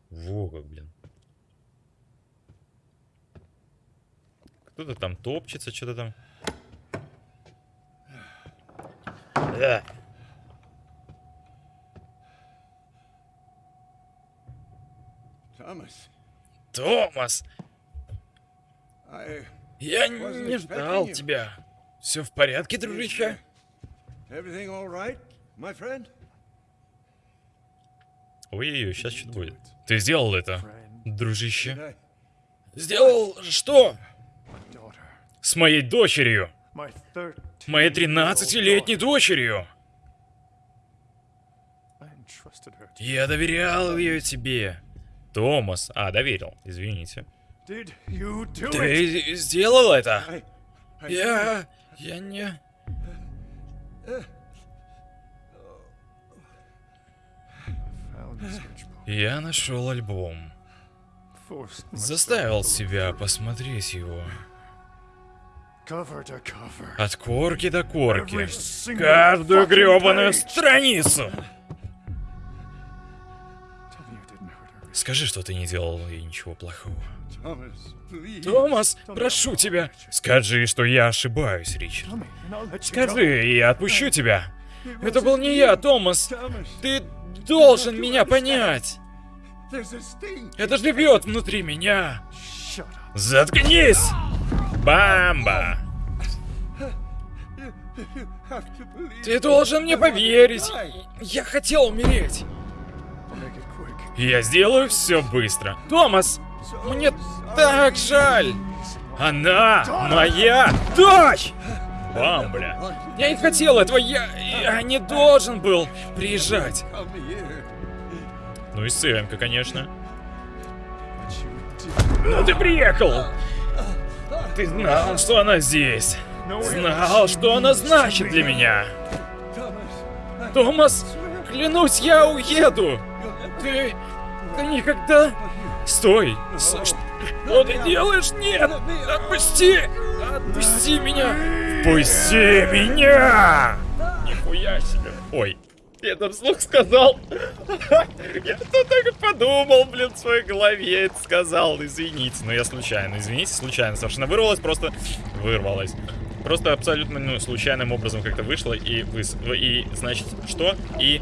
Во как, блин. Кто-то там топчется, что-то там. Да. Thomas, Томас, I. я не ждал тебя. Все в порядке, дружище? Ой-ой-ой, сейчас что-то будет. Ты сделал это, дружище. Сделал что? С моей дочерью. My 13 Моей 13-летней дочерью. Я доверял ее тебе. Томас. А, доверил. Извините. Ты сделал это? Я... Я не... Я нашел альбом. Заставил себя посмотреть его. От корки до корки. Каждую гребаную страницу. Скажи, что ты не делал ей ничего плохого. Томас, прошу тебя. Скажи, что я ошибаюсь, Ричард. Скажи, и я отпущу тебя. Это был не я, Томас. Ты должен меня понять. Это живет внутри меня. Заткнись! Бамба! Ты должен мне поверить. Я хотел умереть. Я сделаю все быстро. Томас, мне так жаль. Она моя дочь! Бамбля. Я не хотел этого, я, я не должен был приезжать. Ну и сценка, конечно. Ну ты приехал! Ты знал, что она здесь. Знал, что она значит для меня. Томас, клянусь, я уеду. Ты... ты никогда... Стой! Что ты делаешь? Нет! Отпусти! Отпусти меня! Пусти меня! Нихуя себе! Ой, я это вслух сказал. Я тут так подумал, блин, в своей голове это сказал. Извините, но я случайно, извините, случайно совершенно вырвалось, просто вырвалось. Просто абсолютно ну, случайным образом как-то вышло и выс... и значит что? И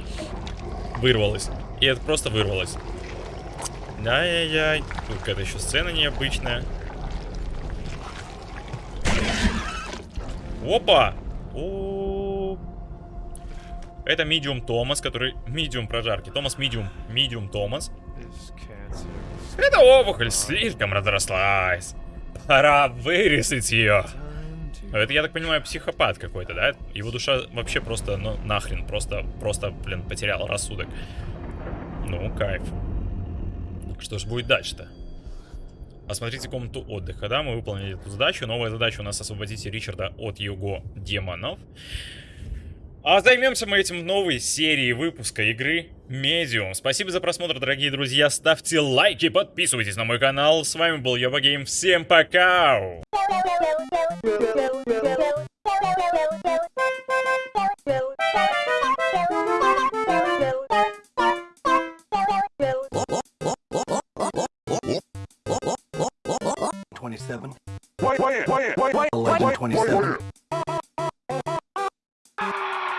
вырвалось. И это просто вырвалось. Ай-яй-яй. Тут какая-то еще сцена необычная. Опа! О, Это Медиум Томас, который... Медиум прожарки. Томас Медиум. Медиум Томас. Эта опухоль слишком разрослась. Пора вырезать ее. Это, я так понимаю, психопат какой-то, да? Его душа вообще просто, ну, нахрен, просто, просто, блин, потерял рассудок. Ну, кайф. Что же будет дальше-то? Осмотрите комнату отдыха, да, мы выполнили эту задачу. Новая задача у нас освободить Ричарда от его демонов. А займемся мы этим в новой серии выпуска игры Medium. Спасибо за просмотр, дорогие друзья. Ставьте лайки, подписывайтесь на мой канал. С вами был Йоба Гейм. Всем пока! Go, go, go, go, go, go, go, go, go, go, go, go, go, go, go, 27. 1127.